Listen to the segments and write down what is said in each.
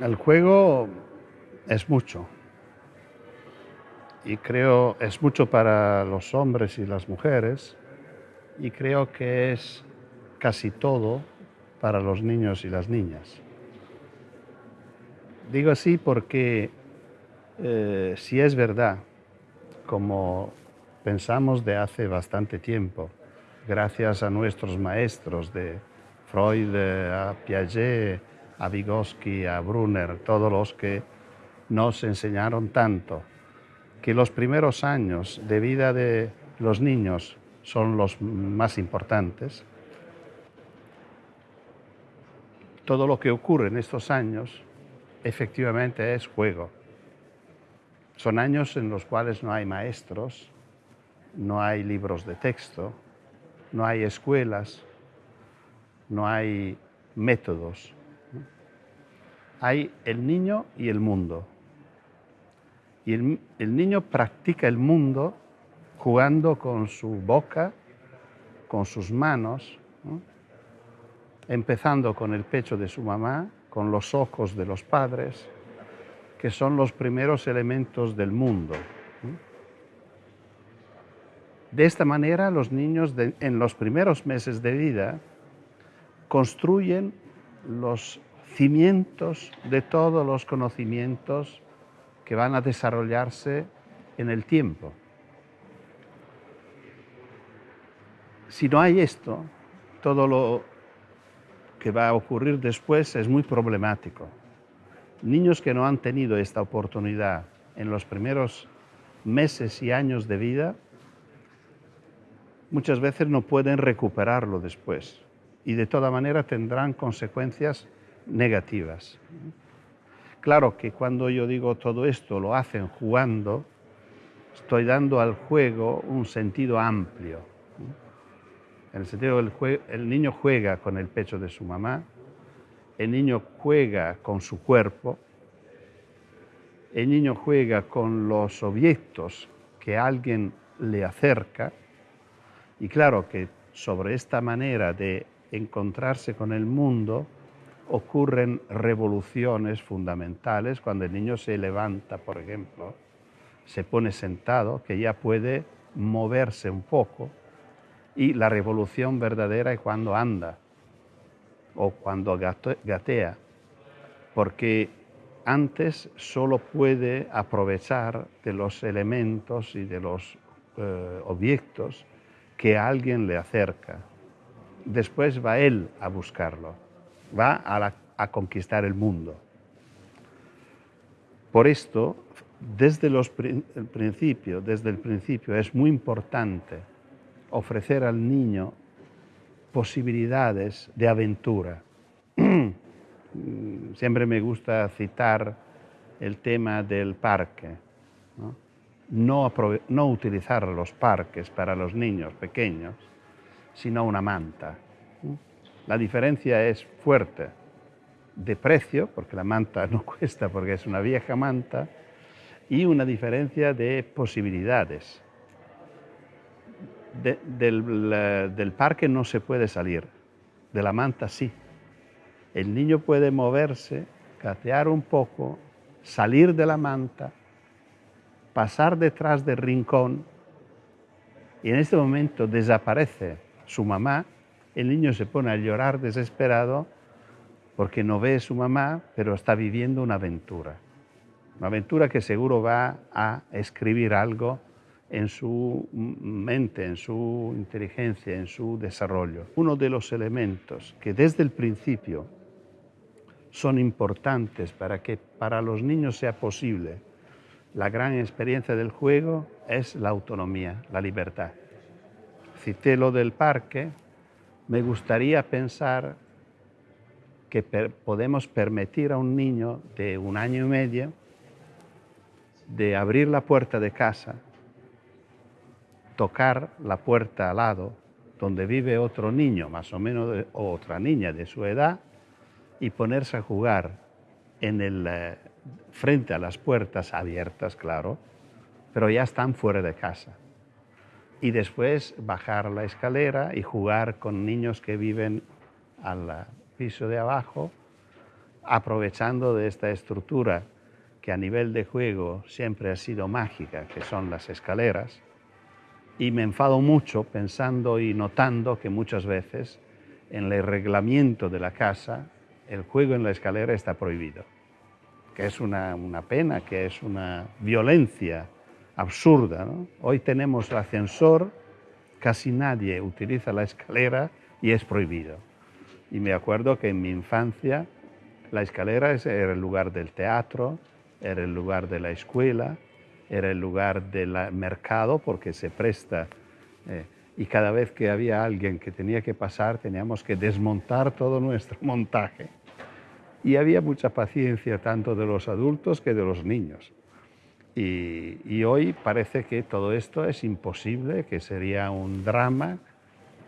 El juego es mucho. Y creo es mucho para los hombres y las mujeres. Y creo que es casi todo para los niños y las niñas. Digo así porque eh, si es verdad, como pensamos de hace bastante tiempo, gracias a nuestros maestros de Freud, a Piaget, a Vygotsky, a Brunner, todos los que nos enseñaron tanto, que los primeros años de vida de los niños son los más importantes. Todo lo que ocurre en estos años efectivamente es juego. Son años en los cuales no hay maestros, no hay libros de texto, no hay escuelas, no hay métodos. Hay el niño y el mundo. Y el, niño practica el mundo jugando con su boca, con sus manos, empezando con el pecho de su mamá, con los ojos de los padres, que son los primeros elementos del mundo. De esta manera, los niños en los primeros meses de vida construyen los cimientos de todos los conocimientos que van a desarrollarse en el tiempo. Si no hay esto, todo lo que va a ocurrir después es muy problemático. Niños que no han tenido esta oportunidad en los primeros meses y años de vida muchas veces no pueden recuperarlo después y de toda manera tendrán consecuencias negativas. Claro que cuando yo digo todo esto lo hacen jugando, estoy dando al juego un sentido amplio. En el sentido que el, niño juega con el pecho de su mamá, el niño juega con su cuerpo, el niño juega con los objetos que alguien le acerca, y claro que sobre esta manera de encontrarse con el mundo ocurren revoluciones fundamentales cuando el niño se levanta, por ejemplo, se pone sentado, que ya puede moverse un poco, y la revolución verdadera es cuando anda o cuando gatea, porque antes solo puede aprovechar de los elementos y de los eh, objetos que alguien le acerca. Después va él a buscarlo, va a, conquistar el mundo. Por esto, desde el principio, desde el principio es muy importante ofrecer al niño posibilidades de aventura. Siempre me gusta citar el tema del parque no, utilizar los parques para los niños pequeños, sino una manta. La diferencia es fuerte de precio, porque la manta no cuesta porque es una vieja manta, y una diferencia de posibilidades. del, del, parque no se puede salir, de la manta sí. El niño puede moverse, gatear un poco, salir de la manta, pasar detrás del rincón y en este momento desaparece su mamá, el niño se pone a llorar desesperado porque no ve a su mamá, pero está viviendo una aventura. Una aventura que seguro va a escribir algo en su mente, en su inteligencia, en su desarrollo. Uno de los elementos que desde el principio son importantes para que para los niños sea posible la gran experiencia del juego es la autonomía, la libertad. Cité lo del parque, me gustaría pensar que podemos permitir a un niño de un año y medio de abrir la puerta de casa, tocar la puerta al lado donde vive otro niño, más o menos, o otra niña de su edad, y ponerse a jugar en el, eh, frente a las puertas abiertas, claro, pero ya están fuera de casa. Y después bajar la escalera y jugar con niños que viven al piso de abajo aprovechando de esta estructura que a nivel de juego siempre ha sido mágica, que son las escaleras, y me enfado mucho pensando y notando que muchas veces en el reglamento de la casa el juego en la escalera está prohibido, que es una, pena, que es una violencia absurda. Hoy tenemos el ascensor, casi nadie utiliza la escalera y es prohibido. Y me acuerdo que en mi infancia la escalera era el lugar del teatro, era el lugar de la escuela, era el lugar del mercado porque se presta. Eh, y cada vez que había alguien que tenía que pasar teníamos que desmontar todo nuestro montaje. Y había mucha paciencia tanto de los adultos que de los niños. Y, hoy parece que todo esto es imposible, que sería un drama,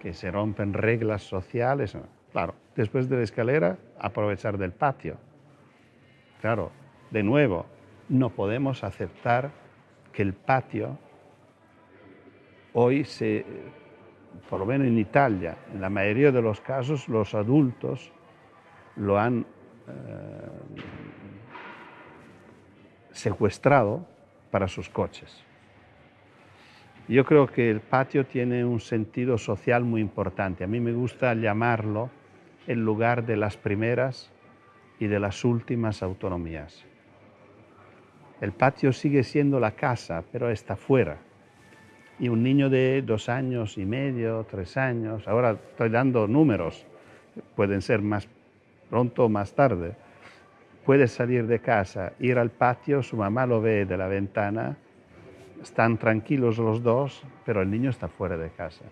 que se rompen reglas sociales. Claro, después de la escalera, aprovechar del patio. Claro, de nuevo, no podemos aceptar que el patio hoy se, por lo menos en Italia, en la mayoría de los casos los adultos lo han eh, secuestrado para sus coches. Yo creo que el patio tiene un sentido social muy importante. A mí me gusta llamarlo el lugar de las primeras y de las últimas autonomías. El patio sigue siendo la casa, pero está fuera. Y un niño de dos años y medio, tres años, ahora estoy dando números, pueden ser más pronto o más tarde, puede salir de casa, ir al patio, su mamá lo ve de la ventana, están tranquilos los dos, pero el niño está fuera de casa.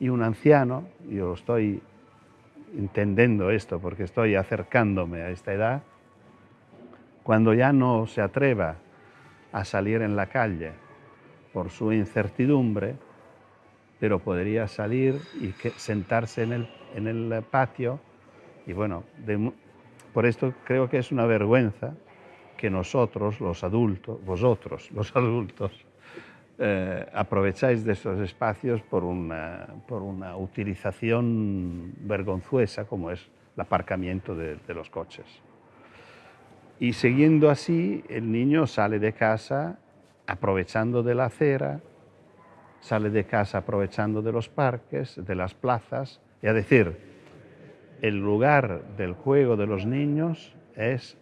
Y un anciano, yo estoy entendiendo esto porque estoy acercándome a esta edad, cuando ya no se atreva a salir en la calle por su incertidumbre, pero podría salir y sentarse en el, en el patio. Y bueno, por esto creo que es una vergüenza que nosotros, los adultos, vosotros, los adultos, eh, aprovecháis de esos espacios por una, por una utilización vergonzuesa como es el aparcamiento de los coches. Y siguiendo así, el niño sale de casa aprovechando de la acera, sale de casa aprovechando de los parques, de las plazas, es decir, el lugar del juego de los niños es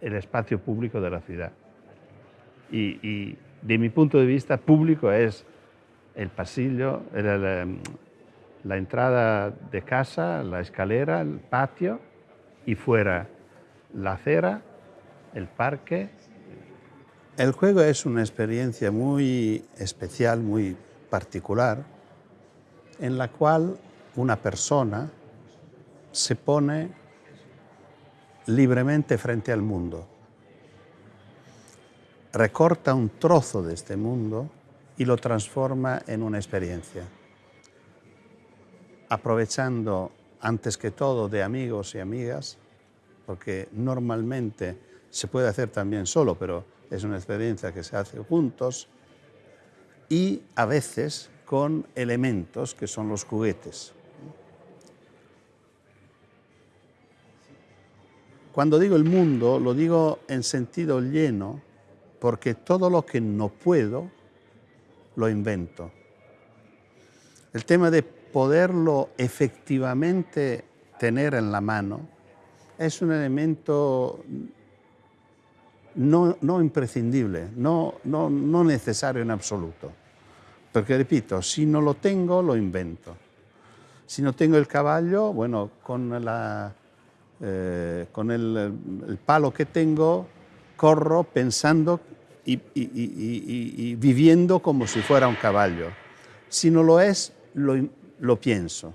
el espacio público de la ciudad. Y, de mi punto de vista, público es el pasillo, la entrada de casa, la escalera, el patio y fuera la acera el parque. El juego es una experiencia muy especial, muy particular, en la cual una persona se pone libremente frente al mundo, recorta un trozo de este mundo y lo transforma en una experiencia, aprovechando antes que todo de amigos y amigas, porque normalmente se puede hacer también solo, pero es una experiencia que se hace juntos y a veces con elementos que son los juguetes. Cuando digo el mundo, lo digo en sentido lleno, porque todo lo que no puedo, lo invento. El tema de poderlo efectivamente tener en la mano es un elemento no, no imprescindible, no, no, no necesario en absoluto. Porque, repito, si no lo tengo, lo invento. Si no tengo el caballo, bueno, con, la, eh, con el, el, palo que tengo, corro pensando y, y, y, y, viviendo como si fuera un caballo. Si no lo es, lo, lo pienso.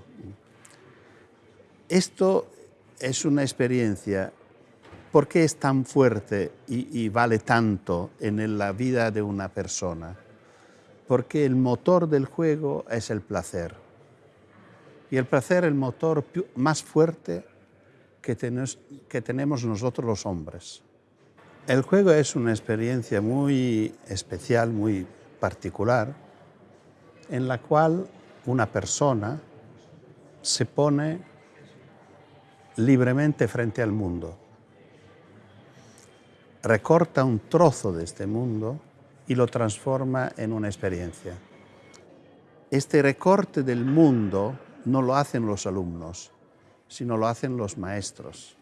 Esto es una experiencia ¿Por qué es tan fuerte y, vale tanto en la vida de una persona? Porque el motor del juego es el placer. Y el placer el motor más fuerte que, que tenemos nosotros los hombres. El juego es una experiencia muy especial, muy particular, en la cual una persona se pone libremente frente al mundo recorta un trozo de este mundo y lo transforma en una experiencia. Este recorte del mundo no lo hacen los alumnos, sino lo hacen los maestros.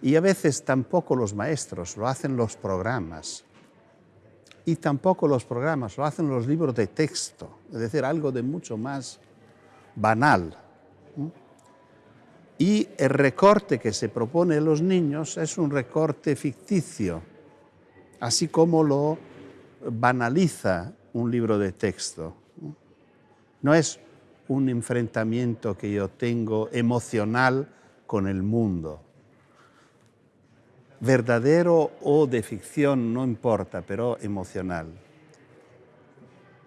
Y a veces tampoco los maestros, lo hacen los programas. Y tampoco los programas, lo hacen los libros de texto, es decir, algo de mucho más banal. Y el recorte que se propone a los niños es un recorte ficticio, así como lo banaliza un libro de texto. No es un enfrentamiento que yo tengo emocional con el mundo. Verdadero o de ficción, no importa, pero emocional.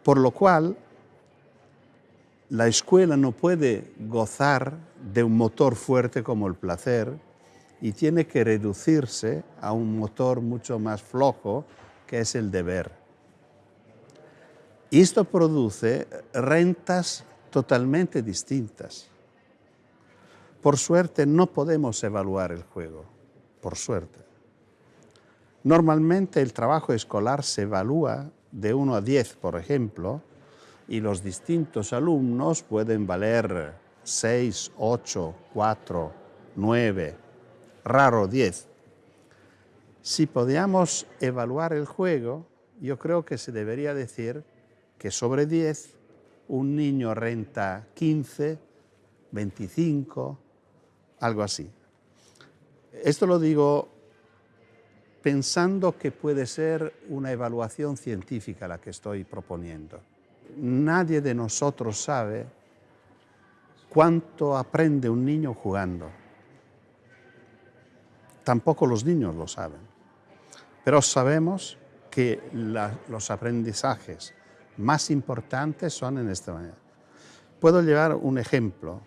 Por lo cual, la escuela no puede gozar de un motor fuerte como el placer y tiene que reducirse a un motor mucho más flojo que es el deber. Y esto produce rentas totalmente distintas. Por suerte no podemos evaluar el juego, por suerte. Normalmente el trabajo escolar se evalúa de 1 a 10, por ejemplo, y los distintos alumnos pueden valer 6, 8, 4, 9, raro 10. Si podíamos evaluar el juego, yo creo que se debería decir que sobre 10 un niño renta 15, 25, algo así. Esto lo digo pensando que puede ser una evaluación científica la que estoy proponiendo. Nadie de nosotros sabe cuánto aprende un niño jugando. Tampoco los niños lo saben. Pero sabemos que los aprendizajes más importantes son en esta manera. Puedo llevar un ejemplo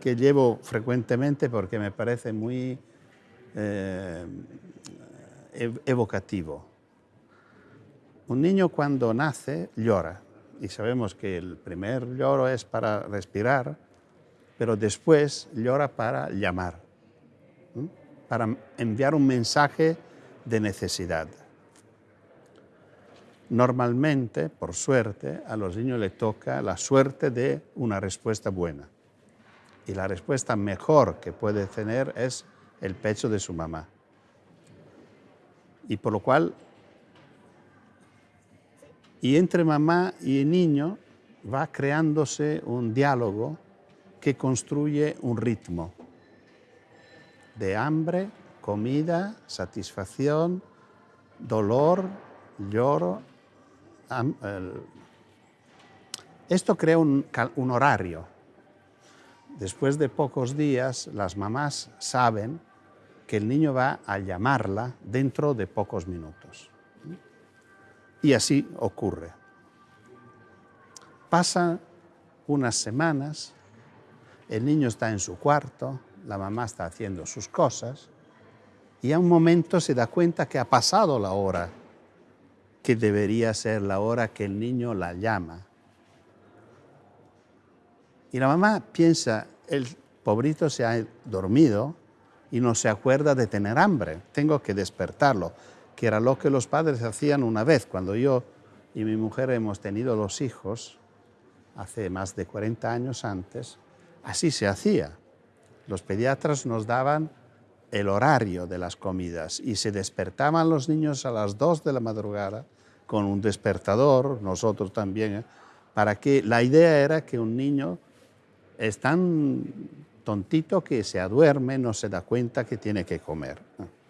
que llevo frecuentemente porque me parece muy eh, evocativo. Un niño cuando nace llora y sabemos que el primer lloro es para respirar, pero después llora para llamar, para enviar un mensaje de necesidad. Normalmente, por suerte, a los niños les toca la suerte de una respuesta buena. Y la respuesta mejor que puede tener es el pecho de su mamá. Y por lo cual, y entre mamá y niño va creándose un diálogo que construye un ritmo de hambre, comida, satisfacción, dolor, lloro esto crea un, horario. Después de pocos días, las mamás saben que el niño va a llamarla dentro de pocos minutos. Y así ocurre. Pasan unas semanas, el niño está en su cuarto, la mamá está haciendo sus cosas, y a un momento se da cuenta que ha pasado la hora que debería ser la hora que el niño la llama. Y la mamá piensa, el pobrito se ha dormido y no se acuerda de tener hambre, tengo que despertarlo, que era lo que los padres hacían una vez, cuando yo y mi mujer hemos tenido los hijos, hace más de 40 años antes, así se hacía. Los pediatras nos daban el horario de las comidas y se despertaban los niños a las 2 de la madrugada con un despertador, nosotros también, ¿eh? para que la idea era que un niño es tan tontito que se aduerme, no se da cuenta que tiene que comer.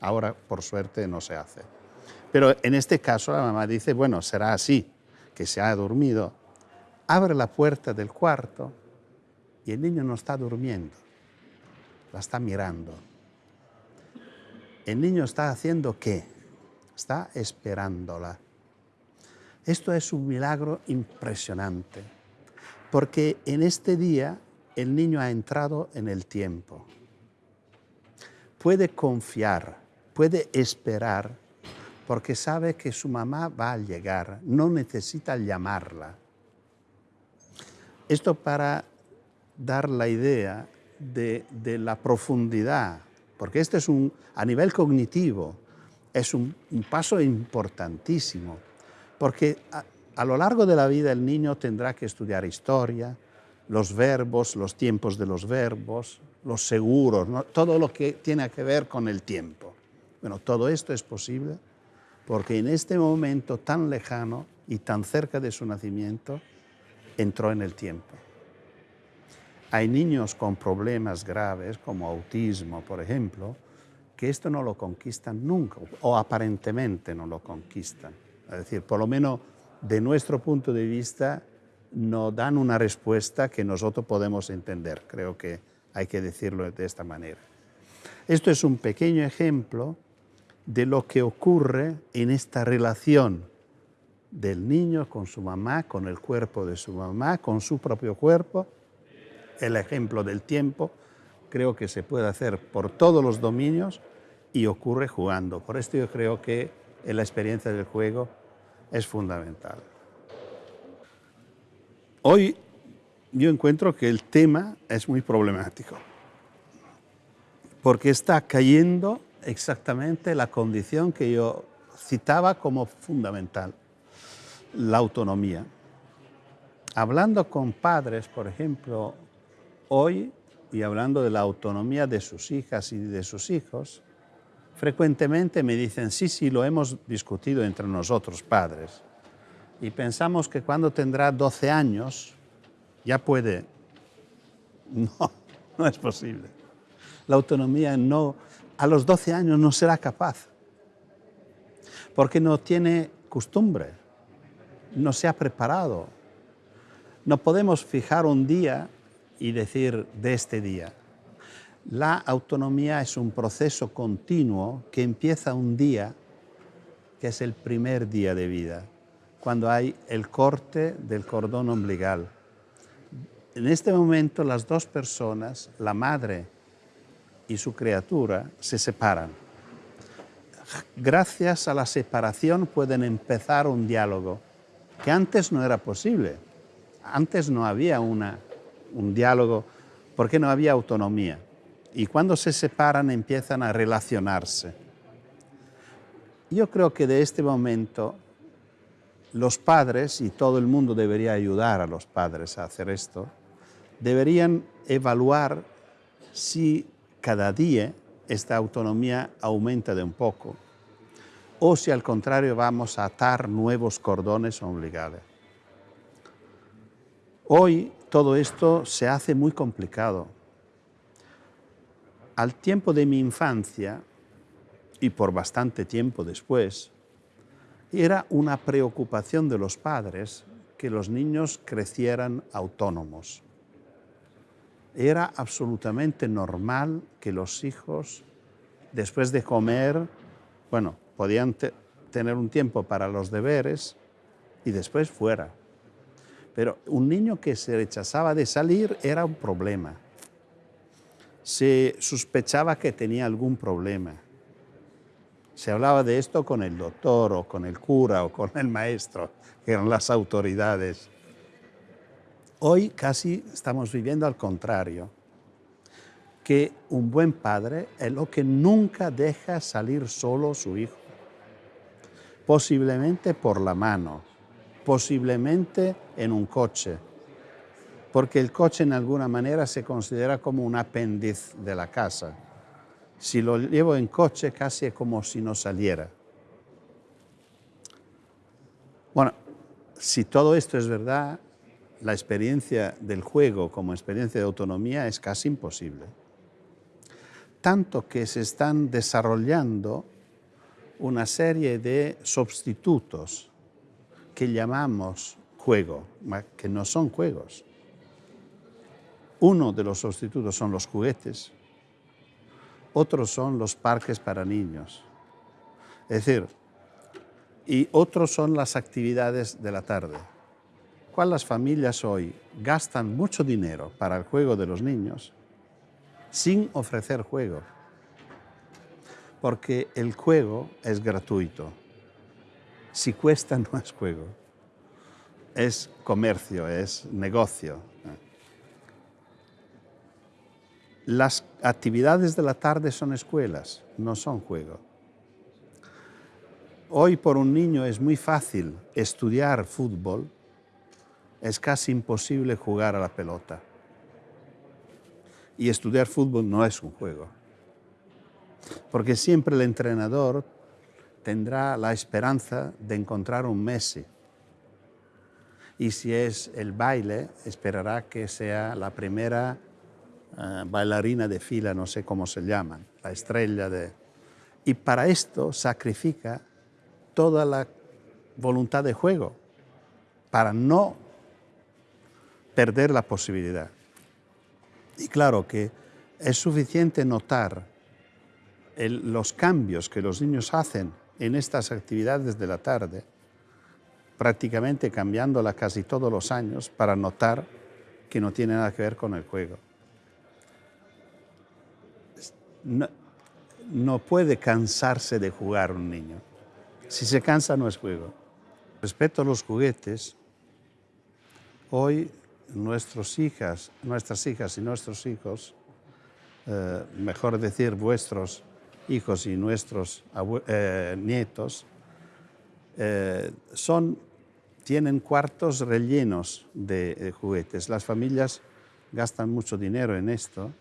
Ahora, por suerte, no se hace. Pero en este caso la mamá dice, bueno, será así, que se ha dormido. Abre la puerta del cuarto y el niño no está durmiendo, la está mirando. El niño está haciendo qué? Está esperándola. Esto es un milagro impresionante, porque en este día el niño ha entrado en el tiempo. Puede confiar, puede esperar, porque sabe que su mamá va a llegar, no necesita llamarla. Esto para dar la idea de, la profundidad porque este es un, a nivel cognitivo, es un, paso importantísimo, porque a, lo largo de la vida el niño tendrá que estudiar historia, los verbos, los tiempos de los verbos, los seguros, todo lo que tiene que ver con el tiempo. Bueno, todo esto es posible porque en este momento tan lejano y tan cerca de su nacimiento, entró en el tiempo. Hay niños con problemas graves, como autismo, por ejemplo, que esto no lo conquistan nunca, o aparentemente no lo conquistan. Es decir, por lo menos de nuestro punto de vista, no dan una respuesta que nosotros podemos entender. Creo que hay que decirlo de esta manera. Esto es un pequeño ejemplo de lo que ocurre en esta relación del niño con su mamá, con el cuerpo de su mamá, con su propio cuerpo. El ejemplo del tiempo creo que se puede hacer por todos los dominios y ocurre jugando. Por esto yo creo que la experiencia del juego es fundamental. Hoy yo encuentro que el tema es muy problemático, porque está cayendo exactamente la condición que yo citaba como fundamental, la autonomía. Hablando con padres, por ejemplo, hoy, y hablando de la autonomía de sus hijas y de sus hijos, frecuentemente me dicen, sí, sí, lo hemos discutido entre nosotros padres, y pensamos que cuando tendrá 12 años ya puede. No, no es posible. La autonomía no, a los 12 años no será capaz, porque no tiene costumbre, no se ha preparado. No podemos fijar un día y decir de este día. La autonomía es un proceso continuo que empieza un día, que es el primer día de vida, cuando hay el corte del cordón umbilical. En este momento las dos personas, la madre y su criatura se separan. Gracias a la separación pueden empezar un diálogo que antes no era posible. Antes no había una, un diálogo porque no había autonomía. Y cuando se separan empiezan a relacionarse. Yo creo que de este momento los padres, y todo el mundo debería ayudar a los padres a hacer esto, deberían evaluar si cada día esta autonomía aumenta de un poco o si al contrario vamos a atar nuevos cordones umbilicales. Hoy todo esto se hace muy complicado. Al tiempo de mi infancia, y por bastante tiempo después, era una preocupación de los padres que los niños crecieran autónomos era absolutamente normal que los hijos, después de comer, bueno, podían tener un tiempo para los deberes y después fuera. Pero un niño que se rechazaba de salir era un problema. Se sospechaba que tenía algún problema. Se hablaba de esto con el doctor o con el cura o con el maestro, que eran las autoridades. Hoy casi estamos viviendo al contrario, que un buen padre es lo que nunca deja salir solo su hijo, posiblemente por la mano, posiblemente en un coche, porque el coche en alguna manera se considera como un apéndice de la casa. Si lo llevo en coche casi es como si no saliera. Bueno, si todo esto es verdad, la experiencia del juego como experiencia de autonomía es casi imposible. Tanto que se están desarrollando una serie de sustitutos que llamamos juego, que no son juegos. Uno de los sustitutos son los juguetes, otros son los parques para niños. Es decir, y otros son las actividades de la tarde las familias hoy gastan mucho dinero para el juego de los niños sin ofrecer juego. Porque el juego es gratuito. Si cuesta no es juego. Es comercio, es negocio. Las actividades de la tarde son escuelas, no son juego. Hoy por un niño es muy fácil estudiar fútbol, es casi imposible jugar a la pelota. Y estudiar fútbol no es un juego, porque siempre el entrenador tendrá la esperanza de encontrar un Messi. Y si es el baile, esperará que sea la primera eh, bailarina de fila, no sé cómo se llaman, la estrella de... Y para esto sacrifica toda la voluntad de juego, para no perder la posibilidad. Y claro que es suficiente notar los cambios que los niños hacen en estas actividades de la tarde, prácticamente cambiándola casi todos los años para notar que no tiene nada que ver con el juego. No, puede cansarse de jugar un niño. Si se cansa no es juego. Respecto a los juguetes, hoy nuestras hijas y nuestros hijos, eh, mejor decir vuestros hijos y nuestros eh, nietos, eh, son, tienen cuartos rellenos de juguetes. Las familias gastan mucho dinero en esto.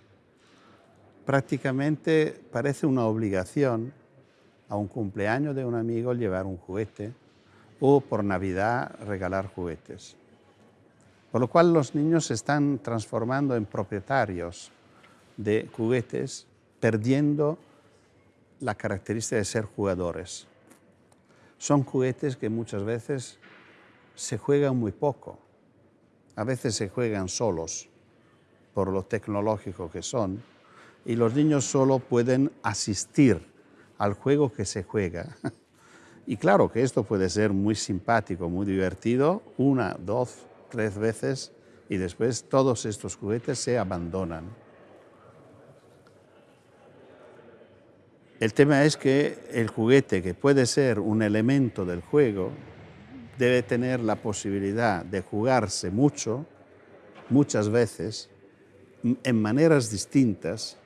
Prácticamente parece una obligación a un cumpleaños de un amigo llevar un juguete o por Navidad regalar juguetes. Por lo cual los niños se están transformando en propietarios de juguetes, perdiendo la característica de ser jugadores. Son juguetes que muchas veces se juegan muy poco. A veces se juegan solos por lo tecnológico que son y los niños solo pueden asistir al juego que se juega. Y claro que esto puede ser muy simpático, muy divertido, una, dos, tres veces y después todos estos juguetes se abandonan. El tema es que el juguete, que puede ser un elemento del juego, debe tener la posibilidad de jugarse mucho, muchas veces, en maneras distintas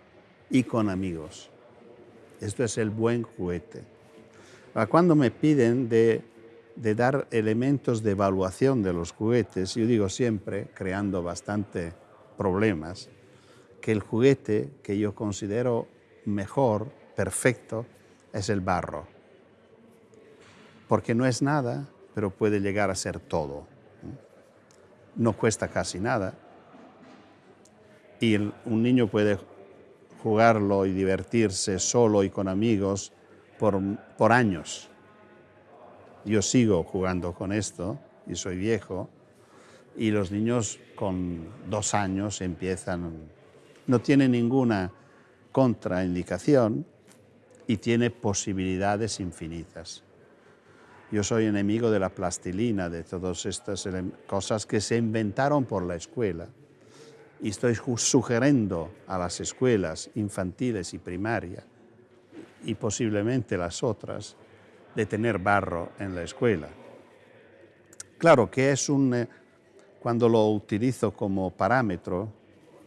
y con amigos. Esto es el buen juguete. Cuando me piden de, dar elementos de evaluación de los juguetes, yo digo siempre, creando bastante problemas, que el juguete que yo considero mejor, perfecto, es el barro. Porque no es nada, pero puede llegar a ser todo. No cuesta casi nada. Y un niño puede jugarlo y divertirse solo y con amigos por, por años. Yo sigo jugando con esto y soy viejo y los niños con dos años empiezan, no tiene ninguna contraindicación y tiene posibilidades infinitas. Yo soy enemigo de la plastilina, de todas estas cosas que se inventaron por la escuela y estoy sugiriendo a las escuelas infantiles y primaria y posiblemente las otras de tener barro en la escuela. Claro que es un, eh, cuando lo utilizo como parámetro,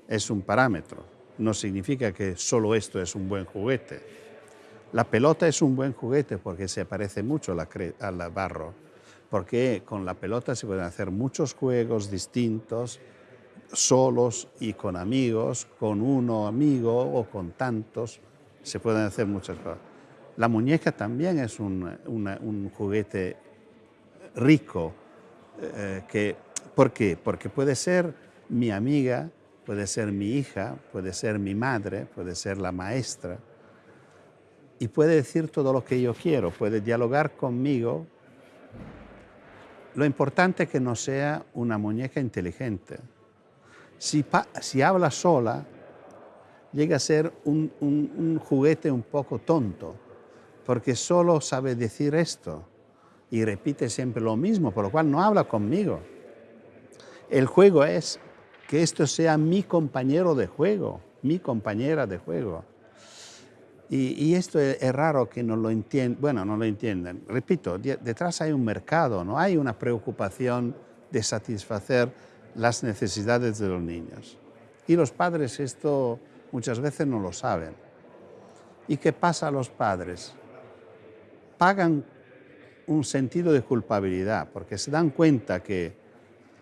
es un parámetro. No significa que solo esto es un buen juguete. La pelota es un buen juguete porque se parece mucho al barro, porque con la pelota se pueden hacer muchos juegos distintos, solos y con amigos, con uno amigo o con tantos, se pueden hacer muchas cosas. La muñeca también es un, juguete rico. Eh, que, ¿Por qué? Porque puede ser mi amiga, puede ser mi hija, puede ser mi madre, puede ser la maestra, y puede decir todo lo que yo quiero, puede dialogar conmigo. Lo importante es que no sea una muñeca inteligente, si, habla sola, llega a ser un, juguete un poco tonto, porque solo sabe decir esto y repite siempre lo mismo, por lo cual no habla conmigo. El juego es que esto sea mi compañero de juego, mi compañera de juego. Y, esto es, raro que no lo entiendan, bueno, no lo entiendan. Repito, detrás hay un mercado, no hay una preocupación de satisfacer las necesidades de los niños. Y los padres esto muchas veces no lo saben. ¿Y qué pasa a los padres? Pagan un sentido de culpabilidad porque se dan cuenta que,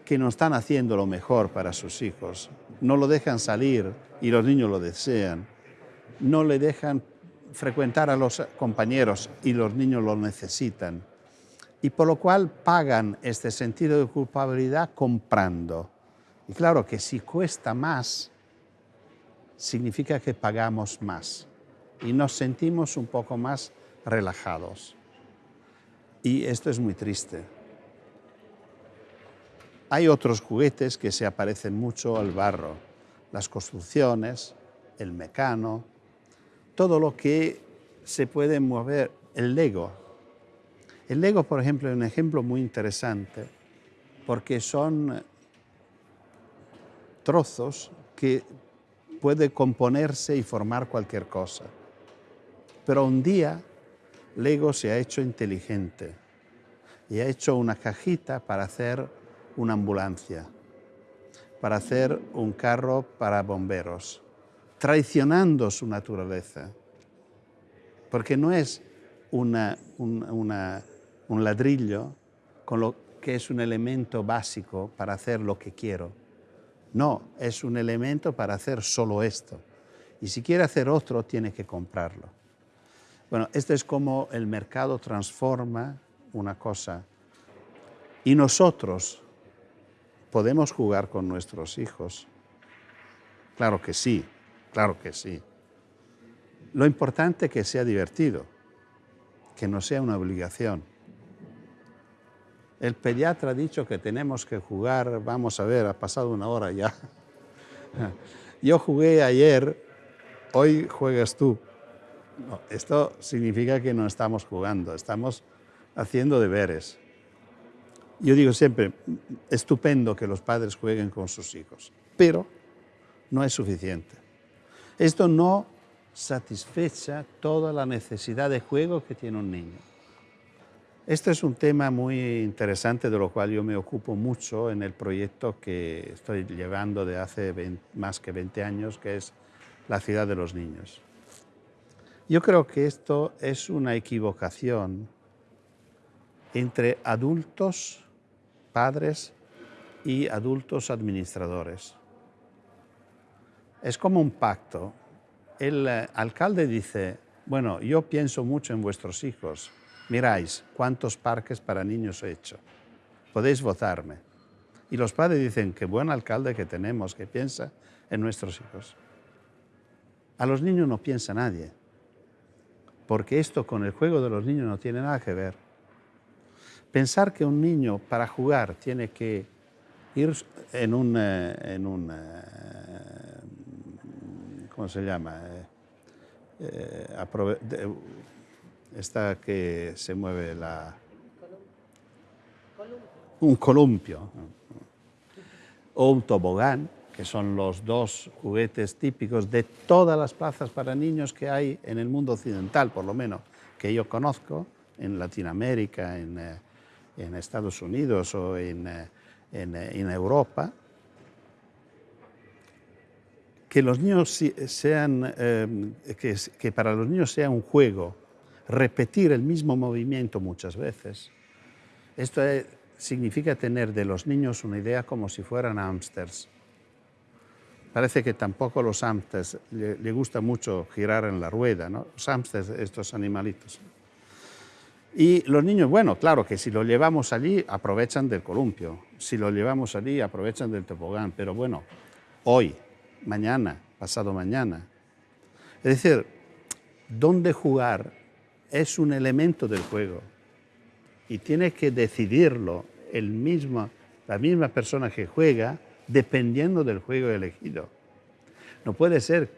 que no están haciendo lo mejor para sus hijos, no lo dejan salir y los niños lo desean, no le dejan frecuentar a los compañeros y los niños lo necesitan. Y por lo cual pagan este sentido de culpabilidad comprando. Y claro que si cuesta más, significa que pagamos más y nos sentimos un poco más relajados. Y esto es muy triste. Hay otros juguetes que se aparecen mucho al barro, las construcciones, el mecano, todo lo que se puede mover, el Lego. El Lego, por ejemplo, es un ejemplo muy interesante porque son trozos que puede componerse y formar cualquier cosa. Pero un día Lego se ha hecho inteligente y ha hecho una cajita para hacer una ambulancia, para hacer un carro para bomberos, traicionando su naturaleza. Porque no es un ladrillo con lo que es un elemento básico para hacer lo que quiero. No, es un elemento para hacer solo esto. Y si quiere hacer otro, tiene que comprarlo. Bueno, esto es como el mercado transforma una cosa. Y nosotros podemos jugar con nuestros hijos. Claro que sí, claro que sí. Lo importante es que sea divertido, que no sea una obligación. El pediatra ha dicho que tenemos que jugar, vamos a ver, ha pasado una hora ya. Yo jugué ayer, hoy juegas tú esto significa que no estamos jugando, estamos haciendo deberes. Yo digo siempre, estupendo que los padres jueguen con sus hijos, pero no es suficiente. Esto no satisfecha toda la necesidad de juego que tiene un niño. Este es un tema muy interesante de lo cual yo me ocupo mucho en el proyecto que estoy llevando de hace más que 20 años, que es la ciudad de los niños. Yo creo que esto es una equivocación entre adultos, padres y adultos administradores. Es como un pacto. El eh, alcalde dice, bueno, yo pienso mucho en vuestros hijos. Miráis cuántos parques para niños he hecho. Podéis votarme. Y los padres dicen, qué buen alcalde que tenemos, que piensa en nuestros hijos. A los niños no piensa nadie porque esto con el juego de los niños no tiene nada que ver. Pensar que un niño para jugar tiene que ir en un, eh, en un eh, ¿cómo se llama? Eh, esta que se mueve la... Un columpio. O un tobogán que son los dos juguetes típicos de todas las plazas para niños que hay en el mundo occidental, por lo menos, que yo conozco, en Latinoamérica, en, eh, Estados Unidos o en, eh, eh, en, Europa, que, los niños sean, que para los niños sea un juego, repetir el mismo movimiento muchas veces. Esto significa tener de los niños una idea como si fueran hámsters Parece que tampoco los hamsters le, gusta mucho girar en la rueda, ¿no? Los hamsters, estos animalitos. Y los niños, bueno, claro que si lo llevamos allí aprovechan del columpio, si lo llevamos allí aprovechan del tobogán, pero bueno, hoy, mañana, pasado mañana. Es decir, dónde jugar es un elemento del juego y tiene que decidirlo el mismo, la misma persona que juega dependiendo del juego elegido. No puede ser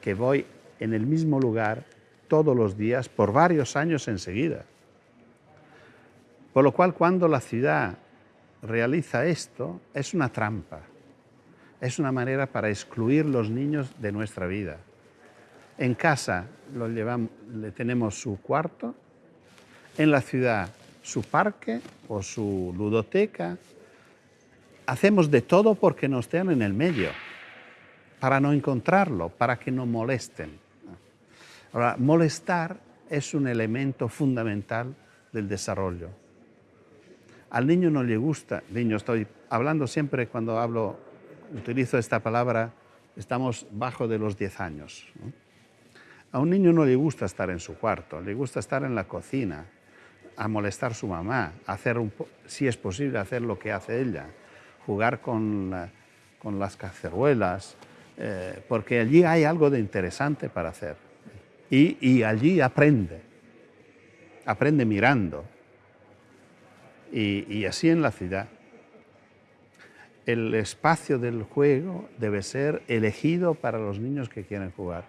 que voy en el mismo lugar todos los días por varios años enseguida. Por lo cual, cuando la ciudad realiza esto, es una trampa. Es una manera para excluir los niños de nuestra vida. En casa lo llevamos, le tenemos su cuarto, en la ciudad su parque o su ludoteca hacemos de todo porque nos estén en el medio. para no encontrarlo, para que no molesten. Ahora, molestar es un elemento fundamental del desarrollo. Al niño no le gusta, niño estoy hablando siempre cuando hablo, utilizo esta palabra, estamos bajo de los 10 años. A un niño no le gusta estar en su cuarto, le gusta estar en la cocina, a molestar a su mamá, hacer si es posible hacer lo que hace ella, jugar con, con las caceruelas, eh, porque allí hay algo de interesante para hacer. Y, y allí aprende, aprende mirando. Y, y así en la ciudad. El espacio del juego debe ser elegido para los niños que quieren jugar,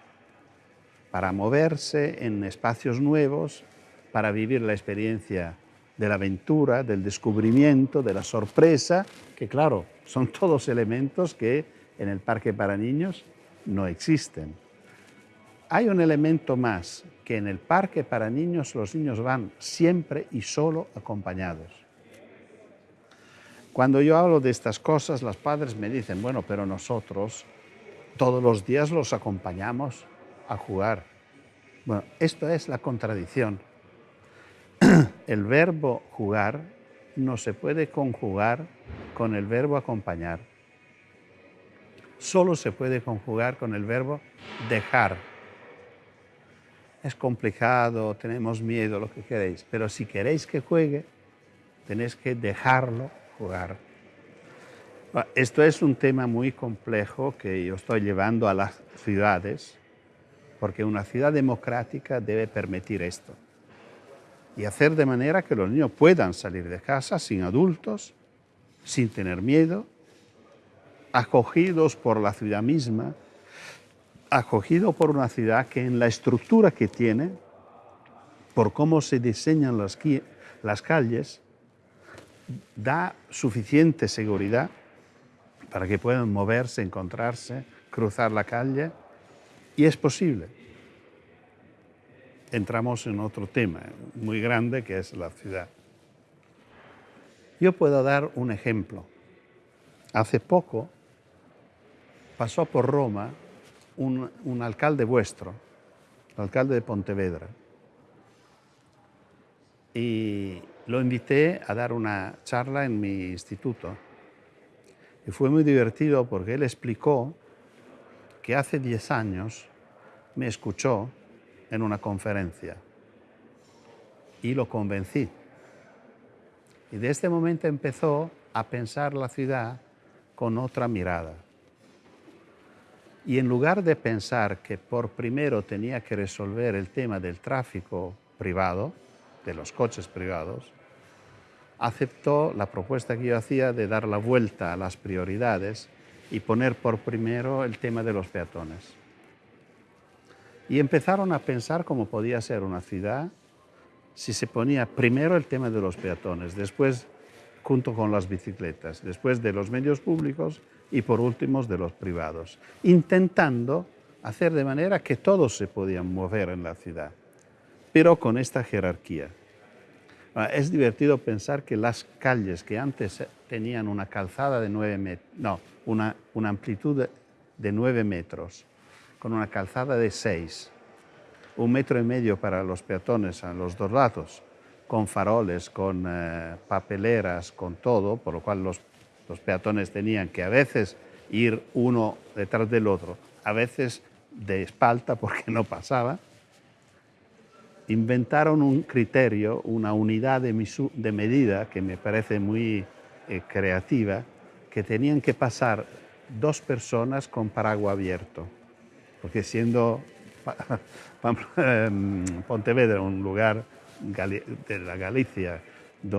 para moverse en espacios nuevos, para vivir la experiencia de la aventura, del descubrimiento, de la sorpresa, que claro, son todos elementos que en el parque para niños no existen. Hay un elemento más, que en el parque para niños los niños van siempre y solo acompañados. Cuando yo hablo de estas cosas, los padres me dicen, bueno, pero nosotros todos los días los acompañamos a jugar. Bueno, esto es la contradicción el verbo jugar no se puede conjugar con el verbo acompañar. Solo se puede conjugar con el verbo dejar. Es complicado, tenemos miedo, lo que queréis, pero si queréis que juegue, tenéis que dejarlo jugar. Esto es un tema muy complejo que yo estoy llevando a las ciudades, porque una ciudad democrática debe permitir esto. Y hacer de manera que los niños puedan salir de casa sin adultos, sin tener miedo, acogidos por la ciudad misma, acogidos por una ciudad que en la estructura que tiene, por cómo se diseñan las, calles, da suficiente seguridad para que puedan moverse, encontrarse, cruzar la calle, y es posible entramos en otro tema muy grande que es la ciudad. Yo puedo dar un ejemplo. Hace poco pasó por Roma un, alcalde vuestro, el alcalde de Pontevedra, y lo invité a dar una charla en mi instituto. Y fue muy divertido porque él explicó que hace 10 años me escuchó en una conferencia y lo convencí. Y de este momento empezó a pensar la ciudad con otra mirada. Y en lugar de pensar que por primero tenía que resolver el tema del tráfico privado, de los coches privados, aceptó la propuesta que yo hacía de dar la vuelta a las prioridades y poner por primero el tema de los peatones. Y empezaron a pensar cómo podía ser una ciudad si se ponía primero el tema de los peatones, después junto con las bicicletas, después de los medios públicos y por último de los privados, intentando hacer de manera que todos se podían mover en la ciudad, pero con esta jerarquía. Ah, es divertido pensar que las calles que antes tenían una calzada de nueve metros, no, una, amplitud de nueve metros, con una calzada de 6, un metro y medio para los peatones a los dos lados, con faroles, con eh, papeleras, con todo, por lo cual los, los peatones tenían que a veces ir uno detrás del otro, a veces de espalda porque no pasaba, inventaron un criterio, una unidad de, de medida que me parece muy eh, creativa, que tenían que pasar dos personas con paraguas abierto porque siendo em, Pontevedra un lugar de la Galicia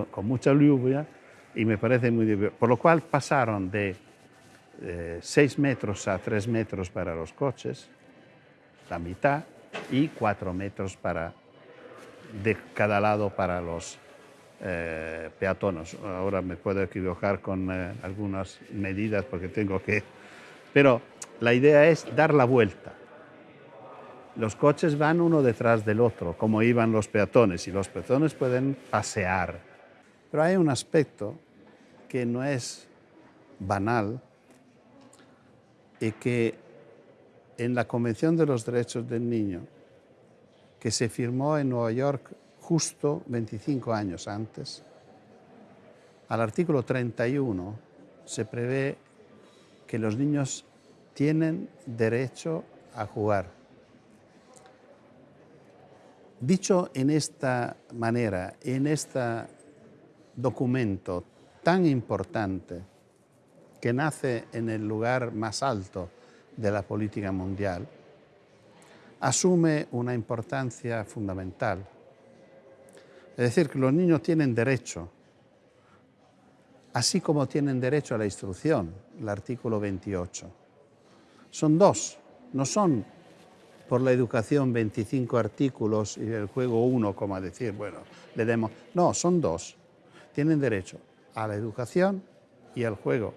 con mucha lluvia, y me parece muy divertido. Por lo cual pasaron de 6 eh, metros a 3 metros para los coches, la mitad, y 4 metros para, de cada lado para los eh, peatones. Ahora me puedo equivocar con eh, algunas medidas porque tengo que... Pero la idea es dar la vuelta. Los coches van uno detrás del otro, como iban los peatones, y los peatones pueden pasear. Pero hay un aspecto que no es banal y que en la Convención de los Derechos del Niño, que se firmó en Nueva York justo 25 años antes, al artículo 31 se prevé que los niños tienen derecho a jugar. Dicho en esta manera, en este documento tan importante, que nace en el lugar más alto de la política mundial, asume una importancia fundamental. Es decir, que los niños tienen derecho, así como tienen derecho a la instrucción, el artículo 28. Son dos, no son por la educación 25 artículos y el juego uno, como a decir, bueno, le demos... No, son dos. Tienen derecho a la educación y al juego.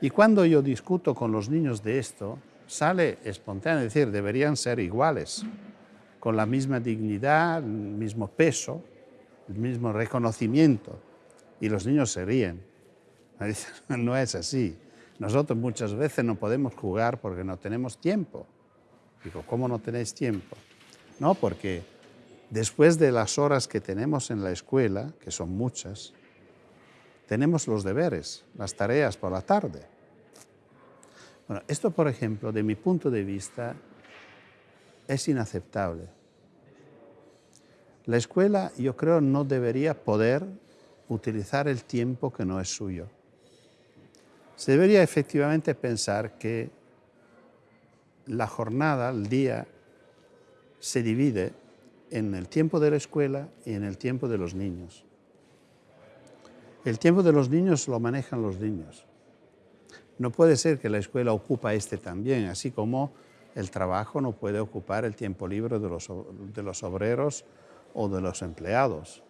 Y cuando yo discuto con los niños de esto, sale espontáneo, es decir, deberían ser iguales, con la misma dignidad, el mismo peso, el mismo reconocimiento. Y los niños se ríen. No es así. Nosotros muchas veces no podemos jugar porque no tenemos tiempo. Digo, ¿cómo no tenéis tiempo? No, porque después de las horas que tenemos en la escuela, que son muchas, tenemos los deberes, las tareas por la tarde. Bueno, esto, por ejemplo, de mi punto de vista, es inaceptable. La escuela, yo creo, no debería poder utilizar el tiempo que no es suyo. Se debería efectivamente pensar que la jornada, el día, se divide en el tiempo de la escuela y en el tiempo de los niños. El tiempo de los niños lo manejan los niños. No puede ser que la escuela ocupa este también, así como el trabajo no puede ocupar el tiempo libre de los, de los obreros o de los empleados.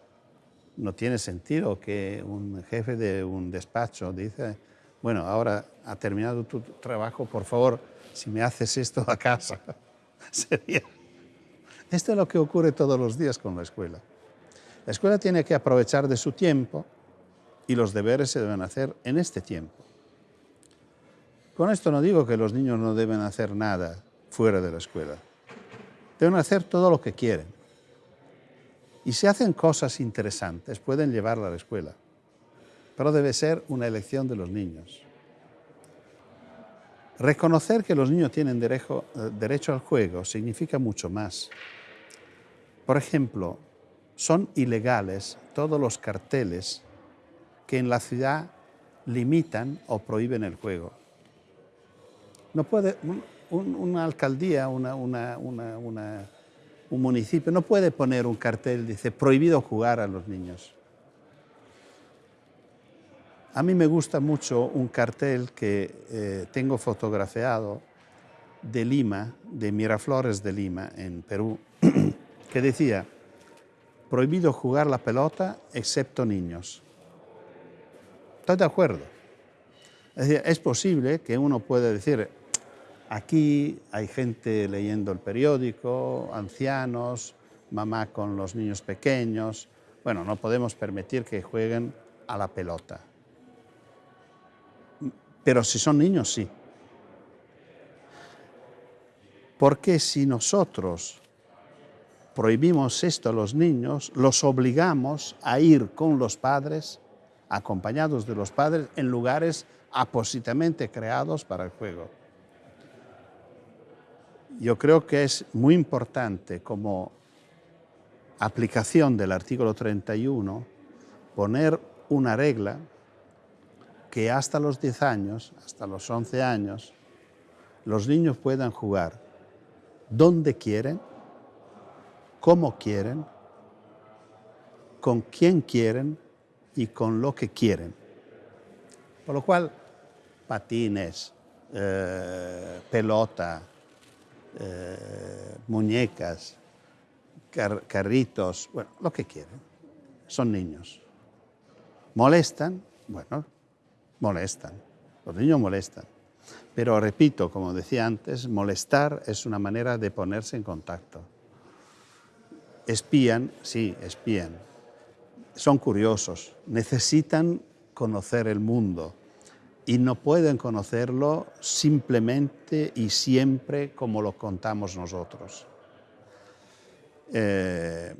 No tiene sentido que un jefe de un despacho dice, bueno, ahora ha terminado tu trabajo, por favor, si me haces esto a casa. Sería... Esto es lo que ocurre todos los días con la escuela. La escuela tiene que aprovechar de su tiempo y los deberes se deben hacer en este tiempo. Con esto no digo que los niños no deben hacer nada fuera de la escuela. Deben hacer todo lo que quieren. Y si hacen cosas interesantes, pueden llevarla a la escuela. Pero debe ser una elección de los niños. Reconocer que los niños tienen derecho, eh, derecho al juego significa mucho más. Por ejemplo, son ilegales todos los carteles que en la ciudad limitan o prohíben el juego. No puede, una alcaldía, un municipio, no puede poner un cartel, dice, prohibido jugar a los niños. A mí me gusta mucho un cartel que eh, tengo fotografiado de Lima, de Miraflores de Lima, en Perú, que decía, prohibido jugar la pelota excepto niños. Estoy de acuerdo. Es, decir, es posible que uno pueda decir, Aquí hay gente leyendo el periódico, ancianos, mamá con los niños pequeños. Bueno, no podemos permitir que jueguen a la pelota. Pero si son niños, sí. Porque si nosotros prohibimos esto a los niños, los obligamos a ir con los padres, acompañados de los padres, en lugares apósitamente creados para el juego yo creo que es muy importante como aplicación del artículo 31 poner una regla que hasta los 10 años, hasta los 11 años, los niños puedan jugar donde quieren, como quieren, con quién quieren y con lo que quieren. Por lo cual, patines, eh, pelota, eh, muñecas, carritos, bueno, lo que quieren. Son niños. ¿Molestan? Bueno, molestan. Los niños molestan. Pero repito, como decía antes, molestar es una manera de ponerse en contacto. Espían, sí, espían. Son curiosos, necesitan conocer el mundo y no pueden conocerlo simplemente y siempre como lo contamos nosotros. Eh,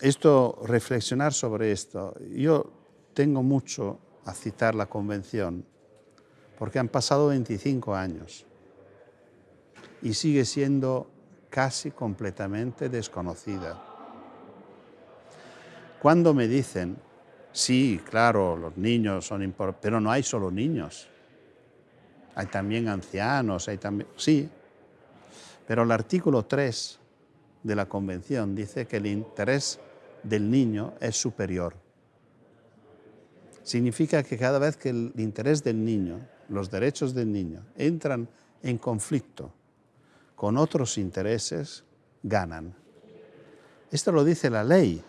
esto, reflexionar sobre esto, yo tengo mucho a citar la convención, porque han pasado 25 años y sigue siendo casi completamente desconocida. Cuando me dicen, sí, claro, los niños son importantes, pero no hay solo niños, hay también ancianos, hay también, sí, pero el artículo 3 de la Convención dice que el interés del niño es superior. Significa que cada vez que el interés del niño, los derechos del niño, entran en conflicto con otros intereses, ganan. Esto lo dice la ley.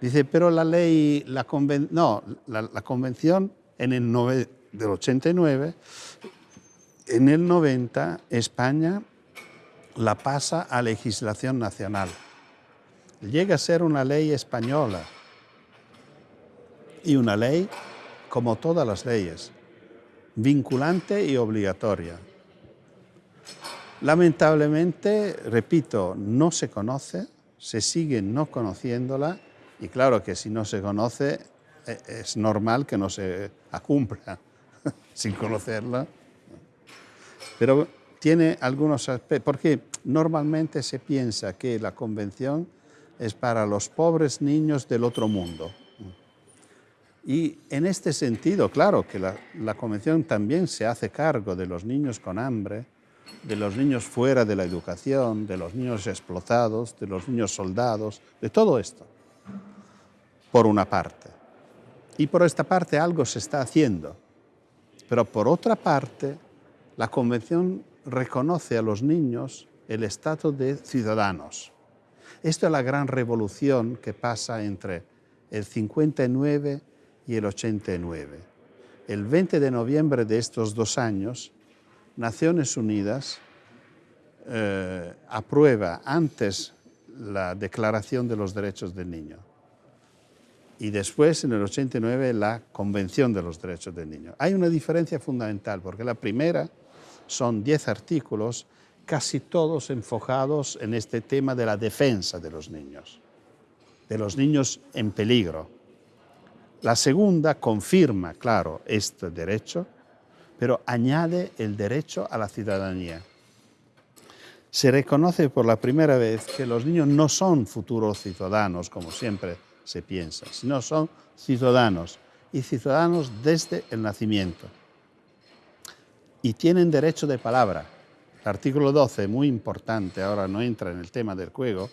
Dice, pero la ley, la conven no, la, convención en el del 89, en el 90 España la pasa a legislación nacional. Llega a ser una ley española y una ley como todas las leyes, vinculante y obligatoria. Lamentablemente, repito, no se conoce, se sigue no conociéndola y claro que si no se conoce e, es normal que no se cumpla sin conocerla. Pero tiene algunos aspectos, porque normalmente se piensa que la convención es para los pobres niños del otro mundo. Y en este sentido, claro que la, la convención también se hace cargo de los niños con hambre, de los niños fuera de la educación, de los niños explotados, de los niños soldados, de todo esto, por una parte. Y por esta parte algo se está haciendo. Pero por otra parte, la Convención reconoce a los niños el estatus de ciudadanos. Esta es la gran revolución que pasa entre el 59 y el 89. El 20 de noviembre de estos dos años, Naciones Unidas eh, aprueba antes la Declaración de los Derechos del Niño y después, en el 89, la Convención de los Derechos del Niño. Hay una diferencia fundamental, porque la primera son 10 artículos, casi todos enfocados en este tema de la defensa de los niños, de los niños en peligro. La segunda confirma, claro, este derecho, pero añade el derecho a la ciudadanía. Se reconoce por la primera vez que los niños no son futuros ciudadanos, como siempre se piensa, sino son ciudadanos, y ciudadanos desde el nacimiento. Y tienen derecho de palabra. El artículo 12, muy importante, ahora no entra en el tema del juego,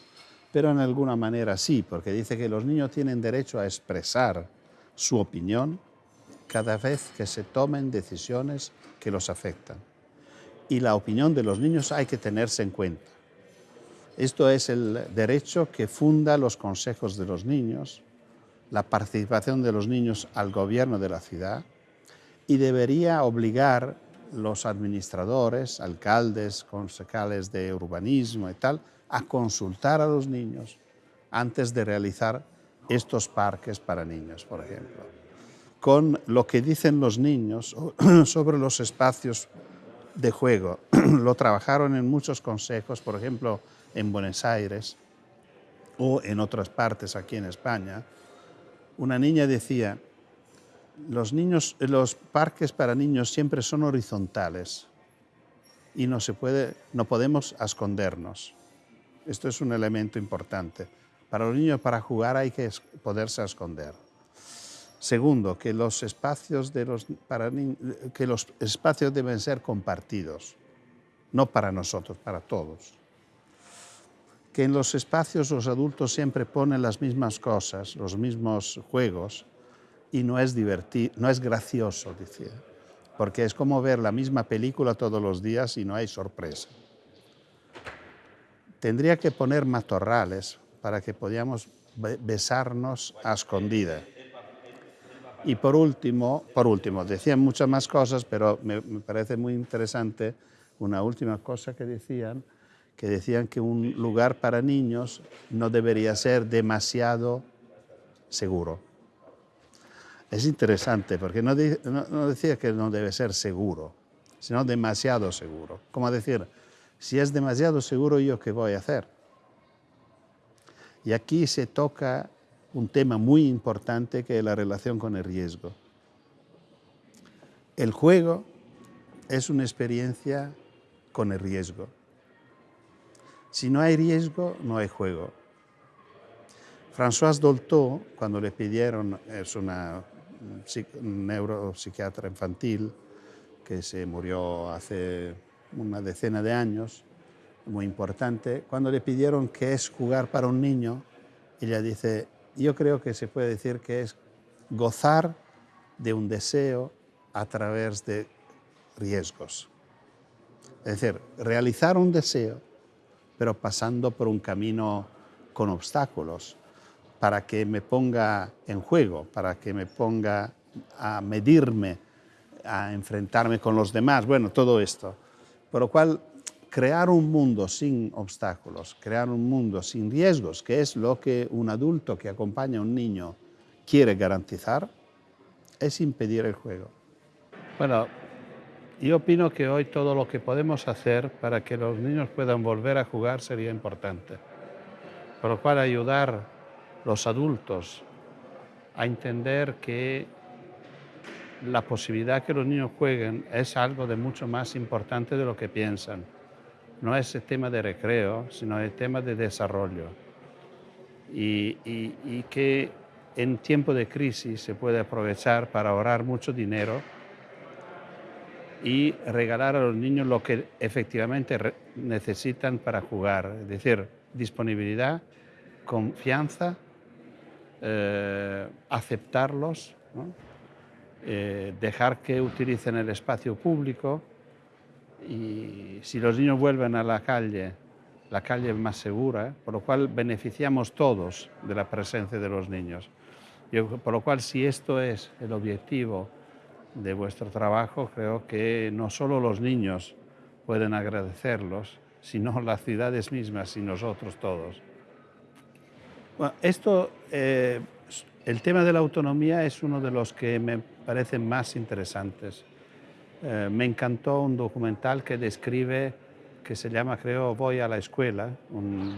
pero en alguna manera sí, porque dice que los niños tienen derecho a expresar su opinión cada vez que se tomen decisiones que los afectan. Y la opinión de los niños hay que tenerse en cuenta. Esto es el derecho que funda los consejos de los niños, la participación de los niños al gobierno de la ciudad y debería obligar los administradores, alcaldes, concejales de urbanismo y tal, a consultar a los niños antes de realizar estos parques para niños, por ejemplo con lo que dicen los niños sobre los espacios de juego. Lo trabajaron en muchos consejos, por ejemplo, en Buenos Aires o en otras partes aquí en España. Una niña decía, los, niños, los parques para niños siempre son horizontales y no, se puede, no podemos escondernos. Esto es un elemento importante. Para los niños, para jugar hay que poderse esconder. Segundo, que los espacios, de los, para, que los espacios deben ser compartidos, no para nosotros, para todos. Que en los espacios los adultos siempre ponen las mismas cosas, los mismos juegos, y no es, divertido, no es gracioso, decía, porque es como ver la misma película todos los días y no hay sorpresa. Tendría que poner matorrales para que podamos besarnos a escondida y por último, por último, decían muchas más cosas, pero me, parece muy interesante una última cosa que decían, que decían que un lugar para niños no debería ser demasiado seguro. es interesante porque no, decía que no debe ser seguro, sino demasiado seguro. Como decir, si es demasiado seguro, ¿yo qué voy a hacer? Y aquí se toca un tema muy importante que es la relación con el riesgo. El juego es una experiencia con el riesgo. Si no hay riesgo, no hay juego. François Dolto, cuando le pidieron, es una neuropsiquiatra infantil que se murió hace una decena de años, muy importante, cuando le pidieron qué es jugar para un niño, ella dice, yo creo que se puede decir que es gozar de un deseo a través de riesgos. Es decir, realizar un deseo, pero pasando por un camino con obstáculos, para que me ponga en juego, para que me ponga a medirme, a enfrentarme con los demás, bueno, todo esto. Por lo cual, crear un mundo sin obstáculos, crear un mundo sin riesgos, que es lo que un adulto que acompaña a un niño quiere garantizar, es impedir el juego. Bueno, yo opino que hoy todo lo que podemos hacer para que los niños puedan volver a jugar sería importante. Por lo cual ayudar los adultos a entender que la posibilidad que los niños jueguen es algo de mucho más importante de lo que piensan. No es el tema de recreo, sino el tema de desarrollo. Y, y que en tiempo de crisis se puede aprovechar para ahorrar mucho dinero y regalar a los niños lo que efectivamente necesitan para jugar, es decir, disponibilidad, confianza, eh, aceptarlos, eh, dejar que utilicen el espacio público y si los niños vuelven a la calle, la calle es más segura, por lo cual beneficiamos todos de la presencia de los niños. por lo cual, si esto es el objetivo de vuestro trabajo, creo que no solo los niños pueden agradecerlos, sino las ciudades mismas y nosotros todos. Esto, eh, el tema de la autonomía es uno de los que me parecen más interesantes. Eh, me encantó un documental que describe, que se llama, creo, Voy a la escuela,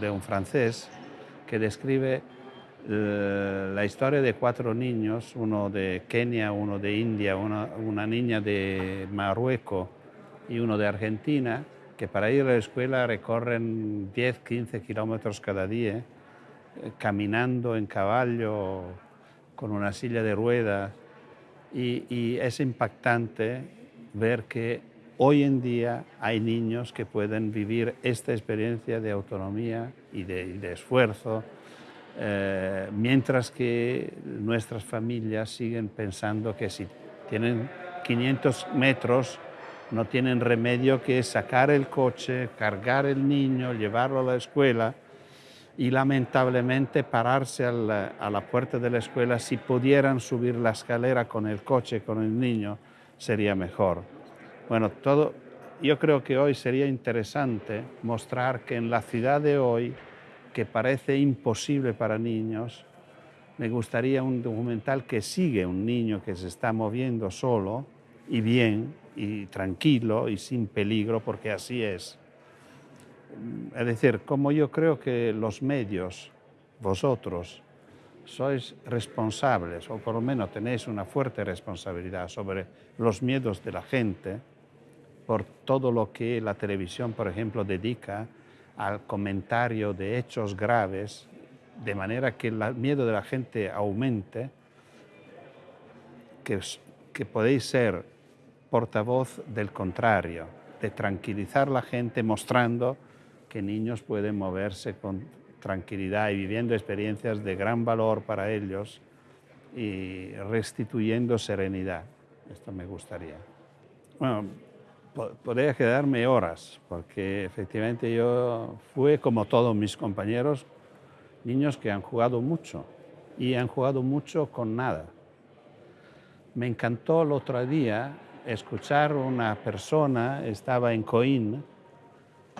de un francés, que describe la historia de cuatro niños, uno de Kenia, uno de India, una, niña de Marruecos y uno de Argentina, que para ir a la escuela recorren 10, 15 kilómetros cada día, eh, caminando en caballo, con una silla de ruedas. Y, es impactante ver que hoy en día hay niños que pueden vivir esta experiencia de autonomía y de esfuerzo eh, mientras que nuestras familias siguen pensando que si tienen 500 metros no tienen remedio que sacar el coche, cargar el niño, llevarlo a la escuela y lamentablemente pararse a la, a la puerta de la escuela, si pudieran subir la escalera con el coche, con el niño, sería mejor. Bueno, todo, yo creo que hoy sería interesante mostrar que en la ciudad de hoy que parece imposible para niños, me gustaría un documental que sigue un niño que se está moviendo solo y bien y tranquilo y sin peligro, porque así es. Es decir, como yo creo que los medios, vosotros, sois responsables, o por lo menos tenéis una fuerte responsabilidad sobre los miedos de la gente, por todo lo que la televisión, por ejemplo, dedica al comentario de hechos graves, de manera que el miedo de la gente aumente, que, que podéis ser portavoz del contrario, de tranquilizar la gente mostrando que niños pueden moverse con tranquilidad y viviendo experiencias de gran valor para ellos y restituyendo serenidad. Esto me gustaría. Bueno, podría quedarme horas, porque efectivamente yo fui, como todos mis compañeros, niños que han jugado mucho y han jugado mucho con nada. Me encantó el otro día escuchar una persona, estaba en Coín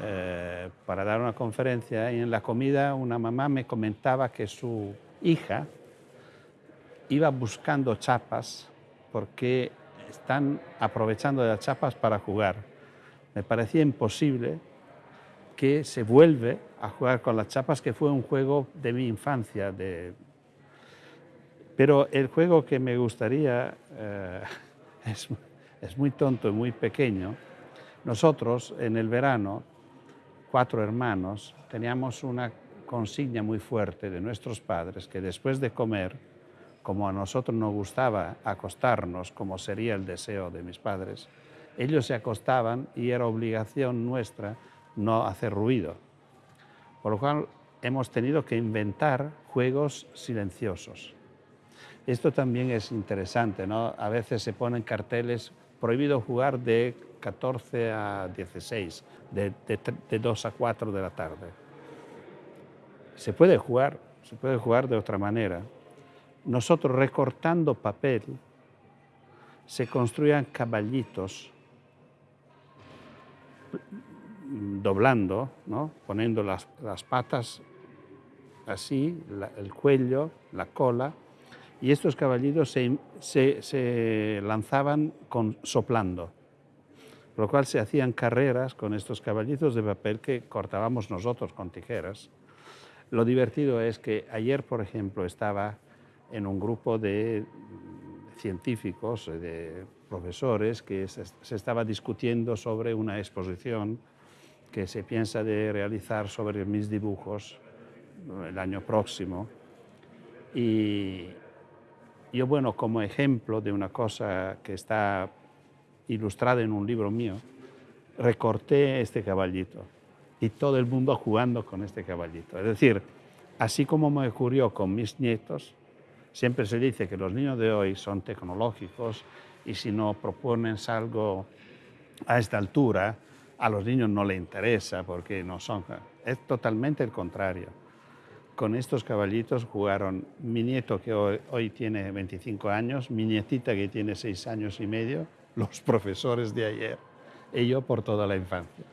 eh, para dar una conferencia y en la comida una mamá me comentaba que su hija iba buscando chapas porque están aprovechando las chapas para jugar. Me parecía imposible que se vuelve a jugar con las chapas, que fue un juego de mi infancia. De... Pero el juego que me gustaría eh, es, es muy tonto y muy pequeño. Nosotros en el verano, cuatro hermanos, teníamos una consigna muy fuerte de nuestros padres que después de comer, como a nosotros nos gustaba acostarnos, como sería el deseo de mis padres, ellos se acostaban y era obligación nuestra no hacer ruido. Por lo cual hemos tenido que inventar juegos silenciosos. Esto también es interesante, ¿no? A veces se ponen carteles prohibido jugar de 14 a 16, de, de 2 a 4 de la tarde. Se puede jugar, se puede jugar de otra manera. Nosotros recortando papel, se construían caballitos doblando, ¿no? poniendo las, las patas así, el cuello, la cola, y estos caballitos se, se, se, lanzaban con, soplando, lo cual se hacían carreras con estos caballitos de papel que cortábamos nosotros con tijeras. Lo divertido es que ayer, por ejemplo, estaba en un grupo de científicos, de profesores, que se, se estaba discutiendo sobre una exposición que se piensa de realizar sobre mis dibujos el año próximo. Y yo, bueno, como ejemplo de una cosa que está ilustrada en un libro mío, recorté este caballito y todo el mundo jugando con este caballito. Es decir, así como me ocurrió con mis nietos, siempre se dice que los niños de hoy son tecnológicos y si no proponen algo a esta altura, a los niños no les interesa porque no son... Es totalmente el contrario. Con estos caballitos jugaron mi nieto que hoy, hoy tiene 25 años, mi nietita que tiene 6 años y medio, los profesores de ayer y yo por toda la infancia.